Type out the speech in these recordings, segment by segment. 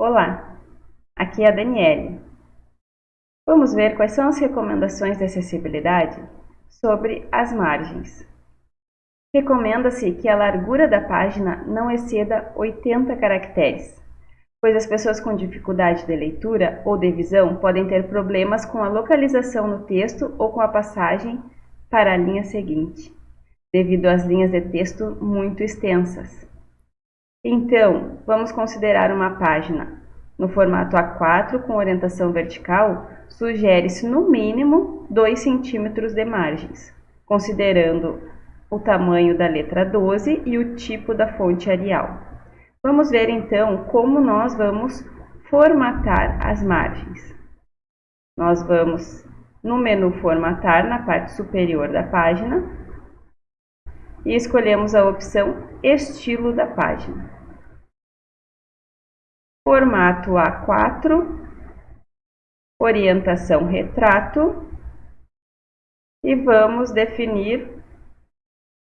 Olá, aqui é a Daniele. Vamos ver quais são as recomendações de acessibilidade sobre as margens. Recomenda-se que a largura da página não exceda 80 caracteres, pois as pessoas com dificuldade de leitura ou de visão podem ter problemas com a localização no texto ou com a passagem para a linha seguinte, devido às linhas de texto muito extensas. Então, vamos considerar uma página no formato A4 com orientação vertical, sugere-se no mínimo 2 centímetros de margens, considerando o tamanho da letra 12 e o tipo da fonte Arial. Vamos ver então como nós vamos formatar as margens. Nós vamos no menu formatar na parte superior da página e escolhemos a opção estilo da página formato A4, orientação retrato e vamos definir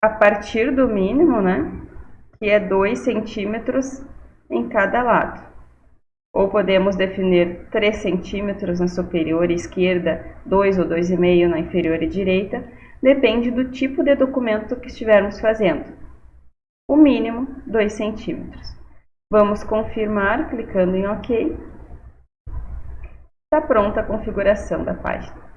a partir do mínimo, né, que é 2 centímetros em cada lado. Ou podemos definir 3 centímetros na superior e esquerda, 2 ou 2,5 na inferior e direita, depende do tipo de documento que estivermos fazendo. O mínimo, 2 centímetros. Vamos confirmar clicando em OK. Está pronta a configuração da página.